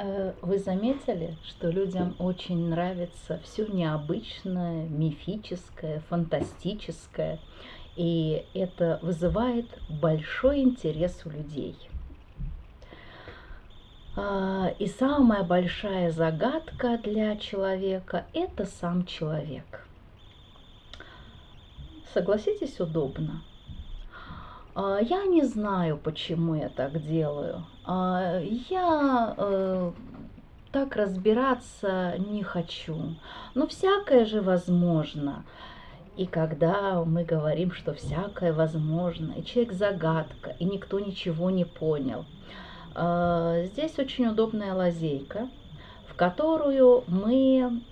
Э, вы заметили, что людям очень нравится все необычное, мифическое, фантастическое, и это вызывает большой интерес у людей. А, и самая большая загадка для человека – это сам человек. Согласитесь, удобно. А, я не знаю, почему я так делаю. А, я э, так разбираться не хочу. Но всякое же возможно. И когда мы говорим, что всякое возможно, и человек загадка, и никто ничего не понял, а, здесь очень удобная лазейка, в которую мы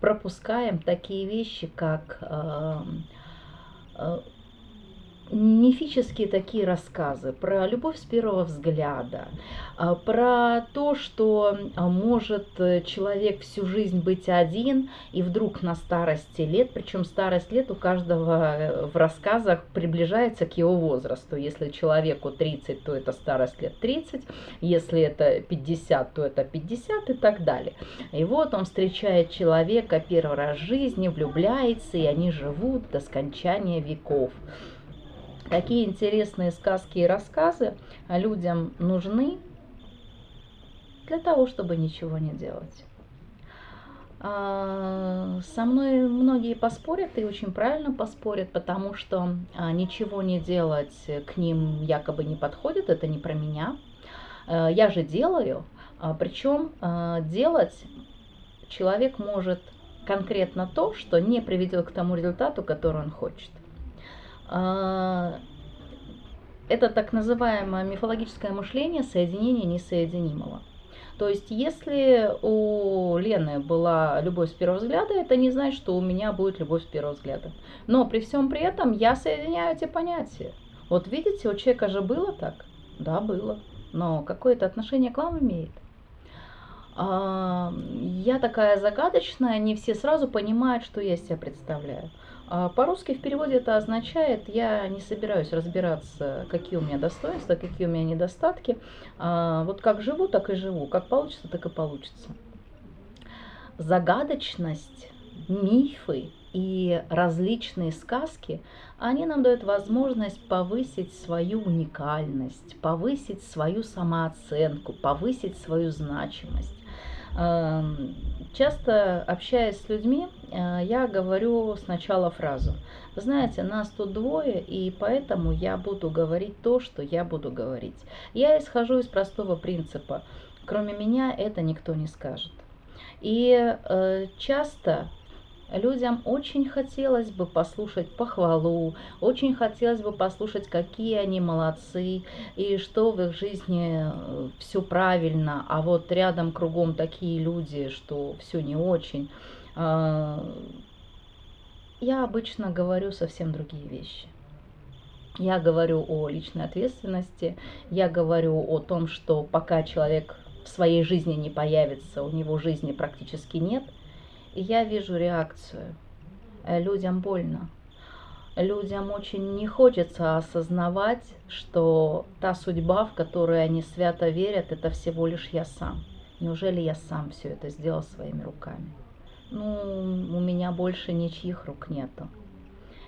пропускаем такие вещи, как мифические такие рассказы про любовь с первого взгляда, а, про то, что а, может э, человек всю жизнь быть один и вдруг на старости лет, причем старость лет у каждого э, в рассказах приближается к его возрасту. Если человеку 30, то это старость лет 30, если это 50, то это 50 и так далее. И вот он встречает человека первый раз в жизни, влюбляется, и они живут до скончания веков. Какие интересные сказки и рассказы людям нужны для того, чтобы ничего не делать. А, со мной многие поспорят и очень правильно поспорят, потому что а, ничего не делать к ним якобы не подходит, это не про меня. А, я же делаю, причем делать человек может конкретно то, что не приведет к тому результату, который он хочет. А, это так называемое мифологическое мышление соединения несоединимого. То есть, если у Лены была любовь с первого взгляда, это не значит, что у меня будет любовь с первого взгляда. Но при всем при этом я соединяю эти понятия. Вот видите, у человека же было так? Да, было. Но какое-то отношение к вам имеет? А, я такая загадочная, не все сразу понимают, что я себя представляю. А по-русски в переводе это означает, я не собираюсь разбираться, какие у меня достоинства, какие у меня недостатки. А вот как живу, так и живу. Как получится, так и получится. Загадочность, мифы и различные сказки, они нам дают возможность повысить свою уникальность, повысить свою самооценку, повысить свою значимость. Эм, часто общаясь с людьми, э, я говорю сначала фразу. Вы знаете, нас тут двое, и поэтому я буду говорить то, что я буду говорить. Я исхожу из простого принципа. Кроме меня это никто не скажет. И э, часто Людям очень хотелось бы послушать похвалу, очень хотелось бы послушать, какие они молодцы, и что в их жизни э, все правильно, а вот рядом кругом такие люди, что все не очень. А, я обычно говорю совсем другие вещи. Я говорю о личной ответственности, я говорю о том, что пока человек в своей жизни не появится, у него жизни практически нет – я вижу реакцию. Э, людям больно. Людям очень не хочется осознавать, что та судьба, в которую они свято верят, это всего лишь я сам. Неужели я сам все это сделал своими руками? Ну, у меня больше ничьих рук нету.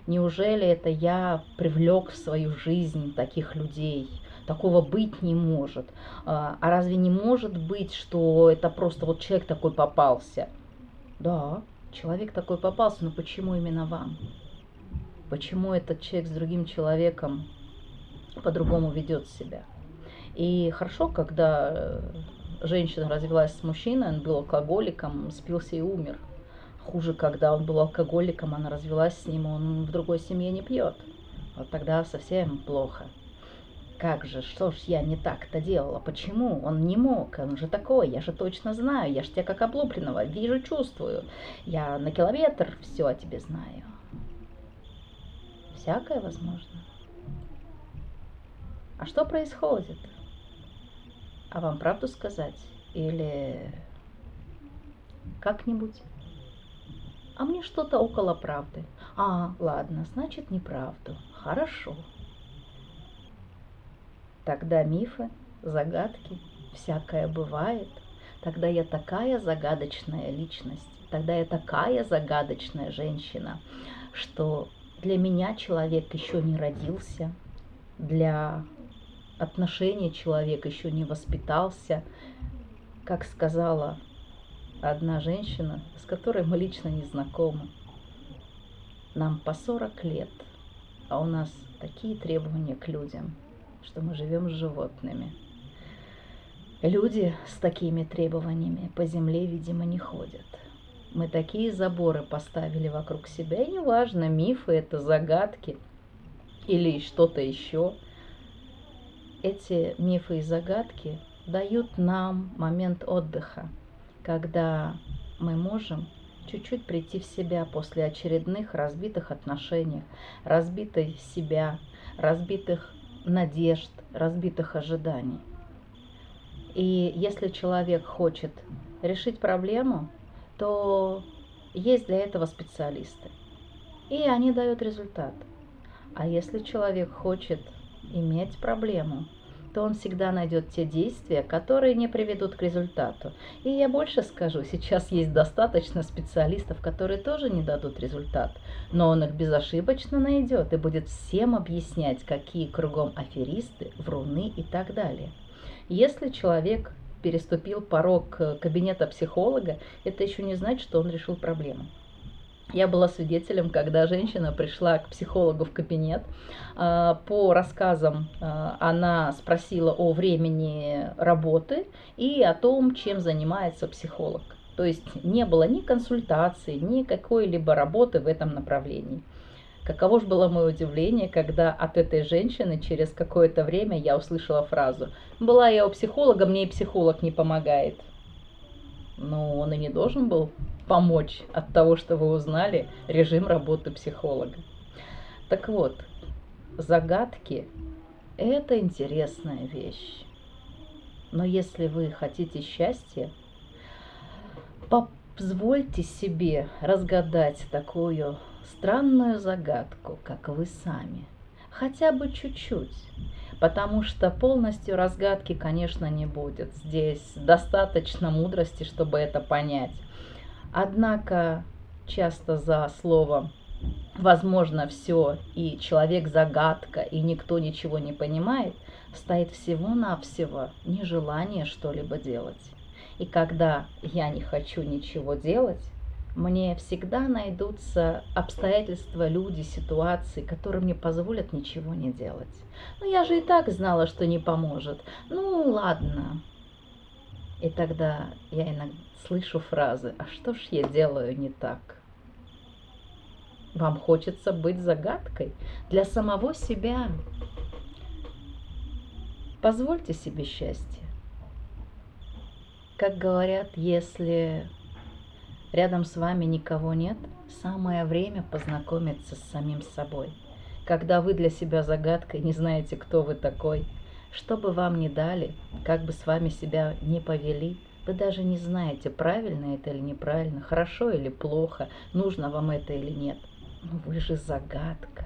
Неужели это я привлек в свою жизнь таких людей? Такого быть не может. А, а разве не может быть, что это просто вот человек такой попался? Да, человек такой попался, но почему именно вам? Почему этот человек с другим человеком по-другому ведет себя? И хорошо, когда э, женщина развелась с мужчиной, он был алкоголиком, спился и умер. Хуже, когда он был алкоголиком, она развелась с ним, он в другой семье не пьет. Вот тогда совсем плохо. Как же, что ж я не так-то делала? Почему? Он не мог, он же такой, я же точно знаю, я же тебя как облупленного, вижу, чувствую. Я на километр все о тебе знаю. Всякое возможно. А что происходит? А вам правду сказать? Или как-нибудь? А мне что-то около правды. А, ладно, значит неправду. Хорошо. Тогда мифы, загадки, всякое бывает. тогда я такая загадочная личность, тогда я такая загадочная женщина, что для меня человек еще не родился, для отношения человек еще не воспитался. Как сказала одна женщина, с которой мы лично не знакомы, нам по 40 лет, а у нас такие требования к людям, что мы живем с животными. Люди с такими требованиями по земле, видимо, не ходят. Мы такие заборы поставили вокруг себя, и неважно, мифы это загадки или что-то еще. Эти мифы и загадки дают нам момент отдыха, когда мы можем чуть-чуть прийти в себя после очередных разбитых отношений, разбитой себя, разбитых надежд, разбитых ожиданий. И если человек хочет решить проблему, то есть для этого специалисты. И они дают результат. А если человек хочет иметь проблему, то он всегда найдет те действия, которые не приведут к результату. И я больше скажу, сейчас есть достаточно специалистов, которые тоже не дадут результат, но он их безошибочно найдет и будет всем объяснять, какие кругом аферисты, вруны и так далее. Если человек переступил порог э, кабинета психолога, это еще не значит, что он решил проблему. Я была свидетелем, когда женщина пришла к психологу в кабинет. А, по рассказам а, она спросила о времени работы и о том, чем занимается психолог. То есть не было ни консультации, ни какой-либо работы в этом направлении. Каково же было мое удивление, когда от этой женщины через какое-то время я услышала фразу «Была я у психолога, мне и психолог не помогает». Ну, он и не должен был помочь от того, что вы узнали режим работы психолога. Так вот, загадки – это интересная вещь. Но если вы хотите счастья, позвольте себе разгадать такую странную загадку, как вы сами. Хотя бы чуть-чуть. Потому что полностью разгадки, конечно, не будет. Здесь достаточно мудрости, чтобы это понять. Однако часто за словом возможно все, и человек загадка, и никто ничего не понимает, стоит всего-навсего нежелание что-либо делать. И когда я не хочу ничего делать, мне всегда найдутся обстоятельства, люди, ситуации, которые мне позволят ничего не делать. Но я же и так знала, что не поможет. Ну, ладно. И тогда я иногда слышу фразы, а что ж я делаю не так? Вам хочется быть загадкой для самого себя. Позвольте себе счастье. Как говорят, если рядом с вами никого нет, самое время познакомиться с самим собой. Когда вы для себя загадкой не знаете, кто вы такой, что бы вам ни дали, как бы с вами себя не повели, вы даже не знаете, правильно это или неправильно, хорошо или плохо, нужно вам это или нет. Но вы же загадка.